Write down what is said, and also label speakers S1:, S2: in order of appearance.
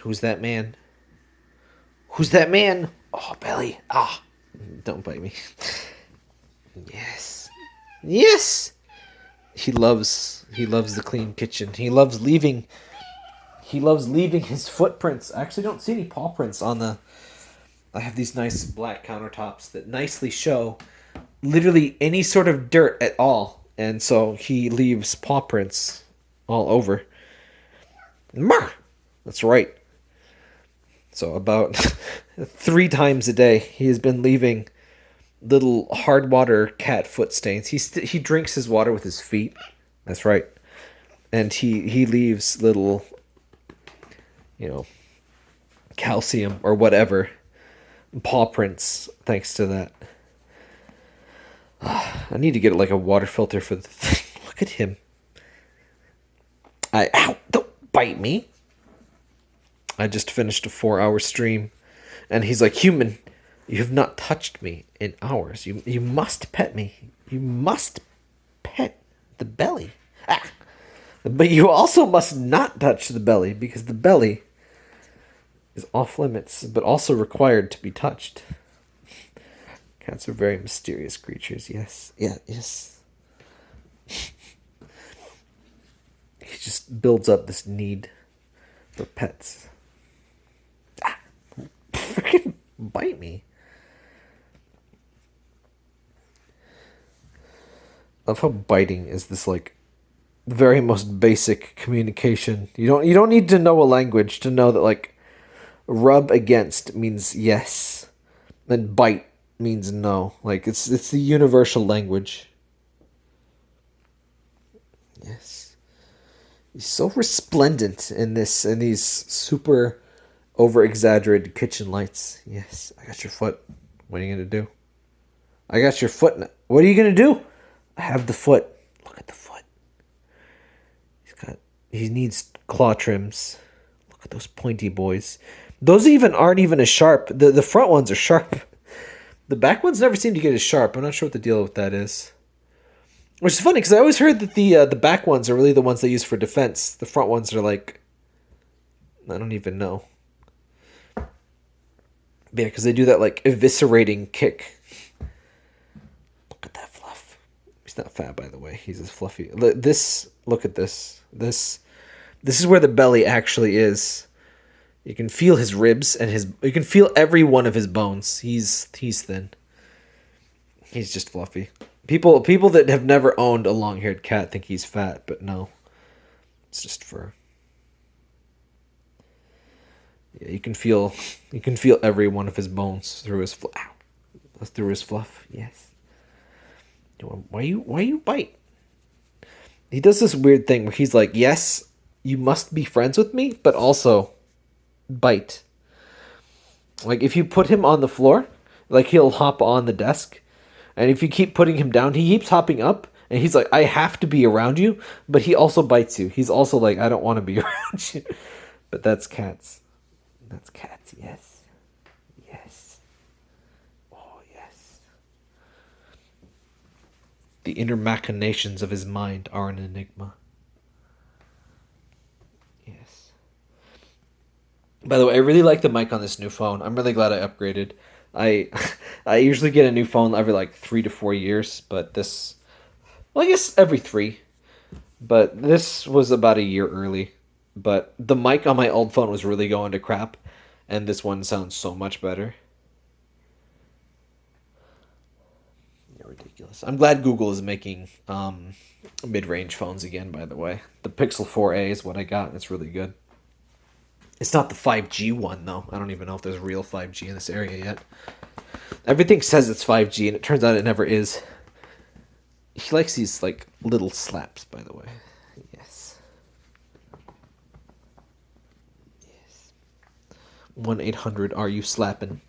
S1: Who's that man? Who's that man? Oh, Belly. Ah, don't bite me. Yes. Yes. He loves he loves the clean kitchen. He loves leaving he loves leaving his footprints. I actually don't see any paw prints on the I have these nice black countertops that nicely show literally any sort of dirt at all. And so he leaves paw prints all over. Mar! That's right. So about three times a day, he has been leaving little hard water cat foot stains. He st- he drinks his water with his feet. That's right. And he he leaves little you know calcium or whatever paw prints thanks to that. I need to get like a water filter for the thing. Look at him. I ow, don't bite me. I just finished a 4-hour stream and he's like, "Human, you have not touched me in hours. You you must pet me. You must pet the belly. Ah. But you also must not touch the belly because the belly is off limits, but also required to be touched. Cats are very mysterious creatures. Yes. Yeah, yes. he just builds up this need for pets. Ah. Freaking bite me. love how biting is this like very most basic communication. You don't you don't need to know a language to know that like rub against means yes. and bite means no. Like it's it's the universal language. Yes. He's so resplendent in this in these super over exaggerated kitchen lights. Yes, I got your foot. What are you gonna do? I got your foot. What are you gonna do? I have the foot. Look at the foot. He's got. He needs claw trims. Look at those pointy boys. Those even aren't even as sharp. The the front ones are sharp. The back ones never seem to get as sharp. I'm not sure what the deal with that is. Which is funny because I always heard that the uh, the back ones are really the ones they use for defense. The front ones are like I don't even know. Yeah, because they do that like eviscerating kick Look at that fluff. He's not fat, by the way. He's as fluffy. This, look at this. This, this is where the belly actually is. You can feel his ribs and his. You can feel every one of his bones. He's he's thin. He's just fluffy. People people that have never owned a long haired cat think he's fat, but no, it's just fur. You can feel you can feel every one of his bones through his fl- ow, through his fluff. Yes. Why you why you bite? He does this weird thing where he's like, "Yes, you must be friends with me, but also bite." Like if you put him on the floor, like he'll hop on the desk, and if you keep putting him down, he keeps hopping up, and he's like, "I have to be around you," but he also bites you. He's also like, "I don't want to be around you." But that's cats. That's cats. Yes. Yes. Oh, yes. The inner machinations of his mind are an enigma. Yes. By the way, I really like the mic on this new phone. I'm really glad I upgraded. I I usually get a new phone every like three to four years, but this well I guess every three. But this was about a year early. But the mic on my old phone was really going to crap, and this one sounds so much better. ridiculous. I'm glad Google is making um, mid-range phones again. By the way, the Pixel 4a is what I got, and it's really good. It's not the 5G one though. I don't even know if there's real 5G in this area yet. Everything says it's 5G, and it turns out it never is. He likes these like little slaps, by the way. 1 800 Are You Slapping?